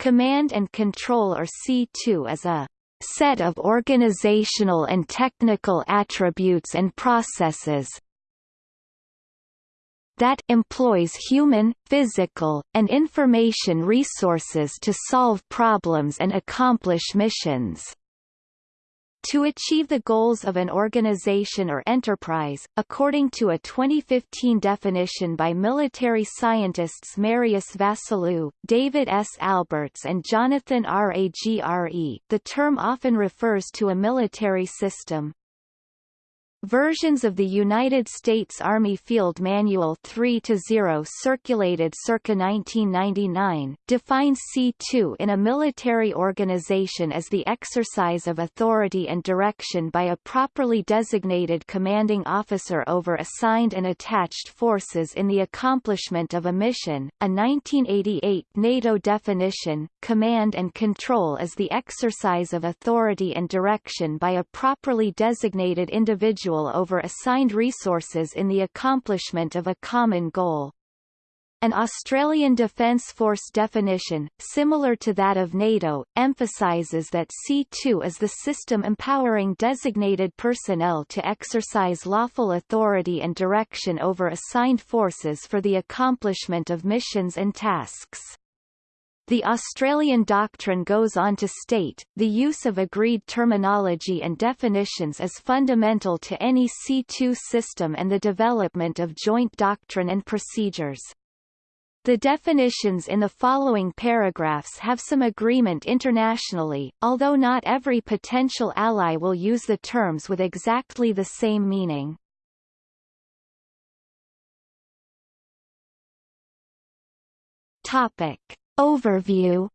Command and Control or C2 is a set of organizational and technical attributes and processes that employs human, physical, and information resources to solve problems and accomplish missions. To achieve the goals of an organization or enterprise, according to a 2015 definition by military scientists Marius Vassiliou, David S. Alberts and Jonathan R. Agre, the term often refers to a military system, Versions of the United States Army Field Manual 3-0 circulated circa 1999, define C2 in a military organization as the exercise of authority and direction by a properly designated commanding officer over assigned and attached forces in the accomplishment of a mission. A 1988 NATO definition, command and control as the exercise of authority and direction by a properly designated individual individual over assigned resources in the accomplishment of a common goal. An Australian Defence Force definition, similar to that of NATO, emphasises that C2 is the system empowering designated personnel to exercise lawful authority and direction over assigned forces for the accomplishment of missions and tasks. The Australian doctrine goes on to state, the use of agreed terminology and definitions is fundamental to any C2 system and the development of joint doctrine and procedures. The definitions in the following paragraphs have some agreement internationally, although not every potential ally will use the terms with exactly the same meaning. Topic. Overview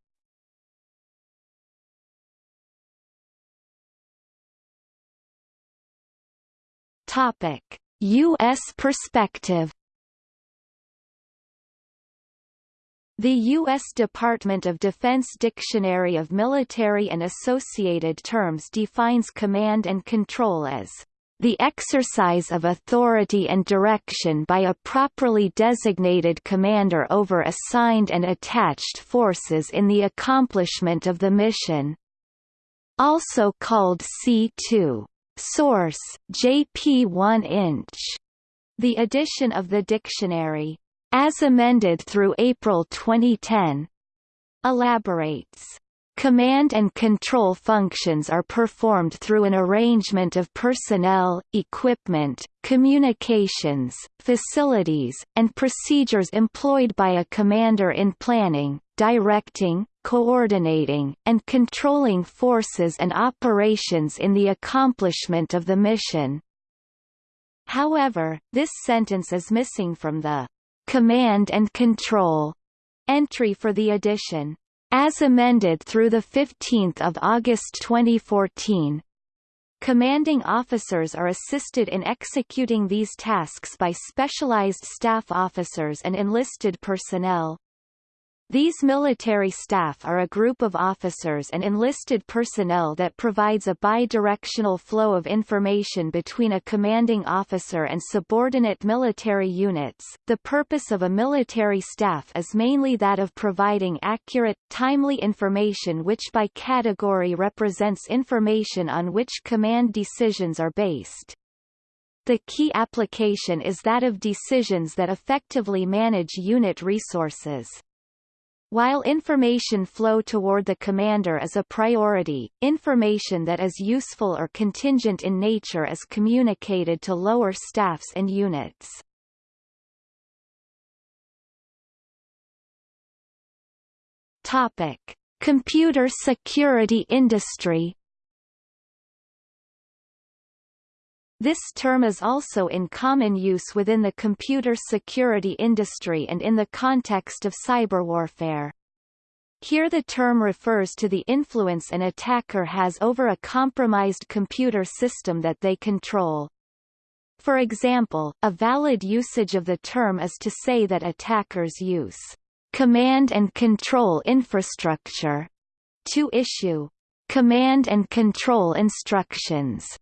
Topic: US perspective The U.S. Department of Defense Dictionary of Military and Associated Terms defines command and control as the exercise of authority and direction by a properly designated commander over assigned and attached forces in the accomplishment of the mission. Also called C2. Source, JP 1 inch. The edition of the dictionary, as amended through April 2010, elaborates Command and control functions are performed through an arrangement of personnel, equipment, communications, facilities, and procedures employed by a commander in planning, directing, coordinating, and controlling forces and operations in the accomplishment of the mission. However, this sentence is missing from the command and control entry for the edition as amended through 15 August 2014. Commanding officers are assisted in executing these tasks by specialized staff officers and enlisted personnel. These military staff are a group of officers and enlisted personnel that provides a bi-directional flow of information between a commanding officer and subordinate military units. The purpose of a military staff is mainly that of providing accurate, timely information which by category represents information on which command decisions are based. The key application is that of decisions that effectively manage unit resources. While information flow toward the commander is a priority, information that is useful or contingent in nature is communicated to lower staffs and units. Topic: Computer security industry This term is also in common use within the computer security industry and in the context of cyberwarfare. Here the term refers to the influence an attacker has over a compromised computer system that they control. For example, a valid usage of the term is to say that attackers use command and control infrastructure to issue command and control instructions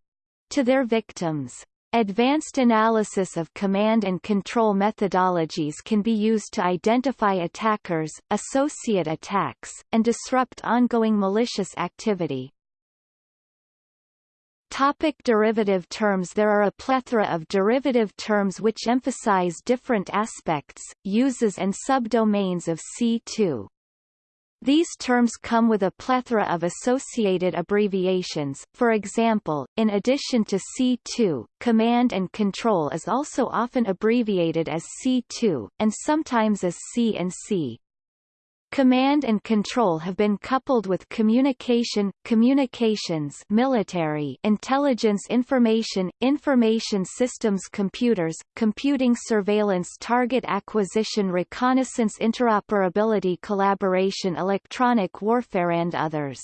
to their victims. Advanced analysis of command and control methodologies can be used to identify attackers, associate attacks, and disrupt ongoing malicious activity. Topic derivative terms There are a plethora of derivative terms which emphasize different aspects, uses and subdomains of C2. These terms come with a plethora of associated abbreviations, for example, in addition to C2, command and control is also often abbreviated as C2, and sometimes as C and C. Command and control have been coupled with communication, communications military intelligence information, information systems computers, computing surveillance target acquisition reconnaissance interoperability collaboration electronic warfare and others.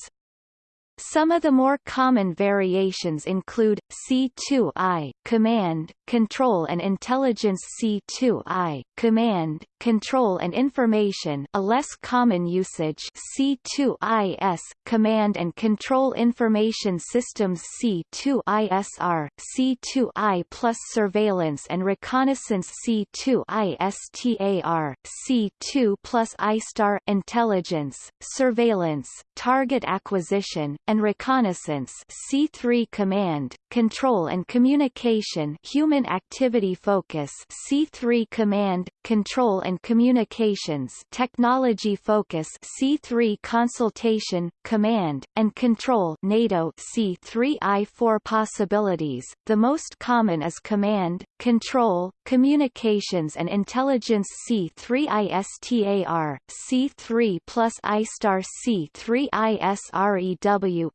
Some of the more common variations include, C2I, Command, Control and Intelligence C2I, Command, Control and Information a less common usage C2IS, Command and Control Information Systems C2ISR, C2I plus Surveillance and Reconnaissance C2ISTAR, C2 plus ISTAR Intelligence, Surveillance, Target Acquisition, and Reconnaissance C3 Command, Control and Communication Human Activity Focus C3 Command, Control and Communications Technology Focus C3 Consultation, Command, and Control NATO C3I4 Possibilities, the most common is Command, Control, Communications and Intelligence C3ISTAR, C3 plus ISTAR C3ISREW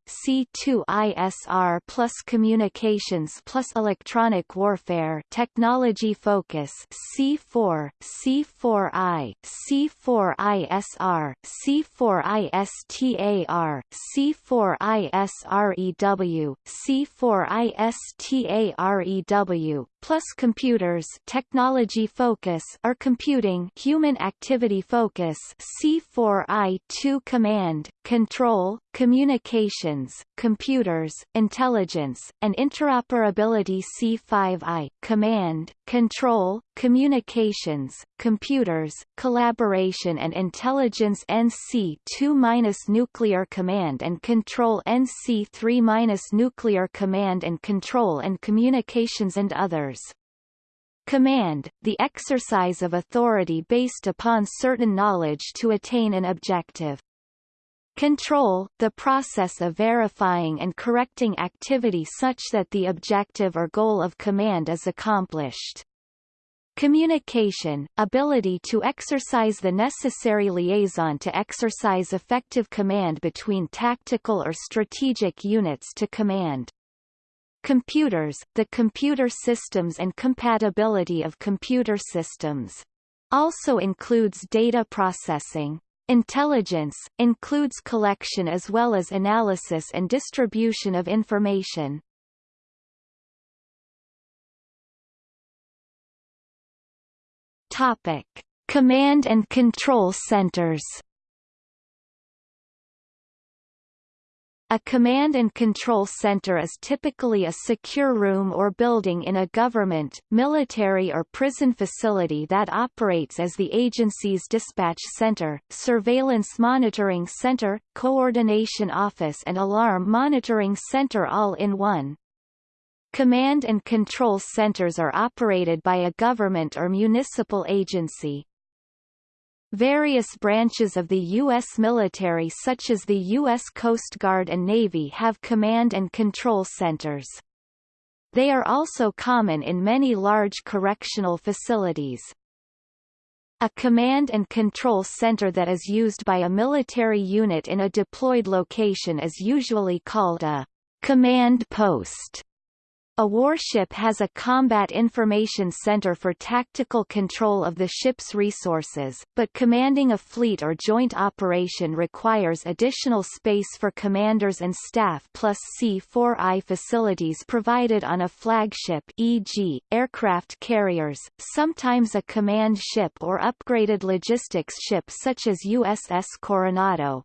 C2ISR plus Communications plus Electronic Warfare Technology Focus C4, C4I, C4ISR, C4ISTAR, C4ISREW, C4ISTAREW, plus computers technology focus or computing human activity focus C4I2 command, control, communications, computers, intelligence, and interoperability C5I command, control, communications, computers, collaboration and intelligence NC2- nuclear command and control NC3- nuclear command and control and communications and others. Command, the exercise of authority based upon certain knowledge to attain an objective. Control, the process of verifying and correcting activity such that the objective or goal of command is accomplished. Communication, ability to exercise the necessary liaison to exercise effective command between tactical or strategic units to command. Computers, the computer systems and compatibility of computer systems. Also includes data processing. Intelligence, includes collection as well as analysis and distribution of information. Topic. Command and control centers A command and control center is typically a secure room or building in a government, military or prison facility that operates as the agency's dispatch center, surveillance monitoring center, coordination office and alarm monitoring center all in one. Command and control centers are operated by a government or municipal agency, Various branches of the U.S. military such as the U.S. Coast Guard and Navy have command and control centers. They are also common in many large correctional facilities. A command and control center that is used by a military unit in a deployed location is usually called a command post. A warship has a combat information center for tactical control of the ship's resources, but commanding a fleet or joint operation requires additional space for commanders and staff plus C4I facilities provided on a flagship e.g., aircraft carriers, sometimes a command ship or upgraded logistics ship such as USS Coronado.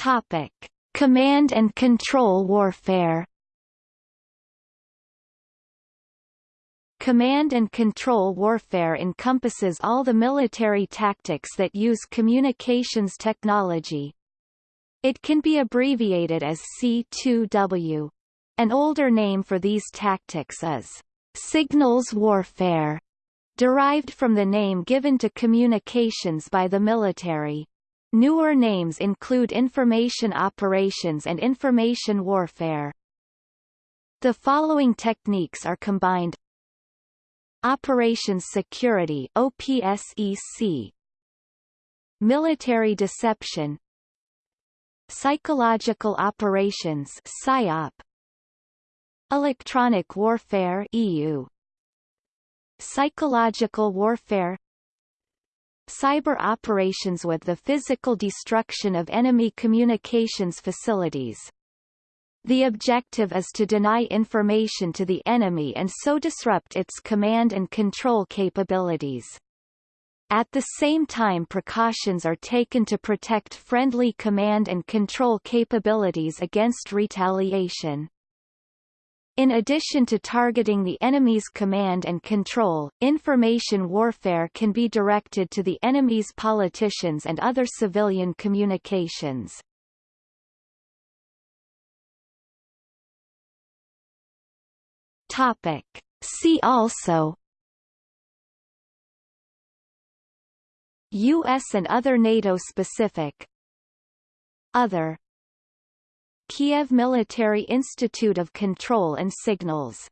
Topic: Command and control warfare Command and control warfare encompasses all the military tactics that use communications technology. It can be abbreviated as C2W. An older name for these tactics is signals warfare, derived from the name given to communications by the military. Newer names include information operations and information warfare. The following techniques are combined. Operations Security OPSEC Military Deception. Psychological Operations PSYOP. Electronic Warfare EU Psychological Warfare Cyber operations with the physical destruction of enemy communications facilities the objective is to deny information to the enemy and so disrupt its command and control capabilities. At the same time precautions are taken to protect friendly command and control capabilities against retaliation. In addition to targeting the enemy's command and control, information warfare can be directed to the enemy's politicians and other civilian communications. Topic. See also U.S. and other NATO-specific Other Kiev Military Institute of Control and Signals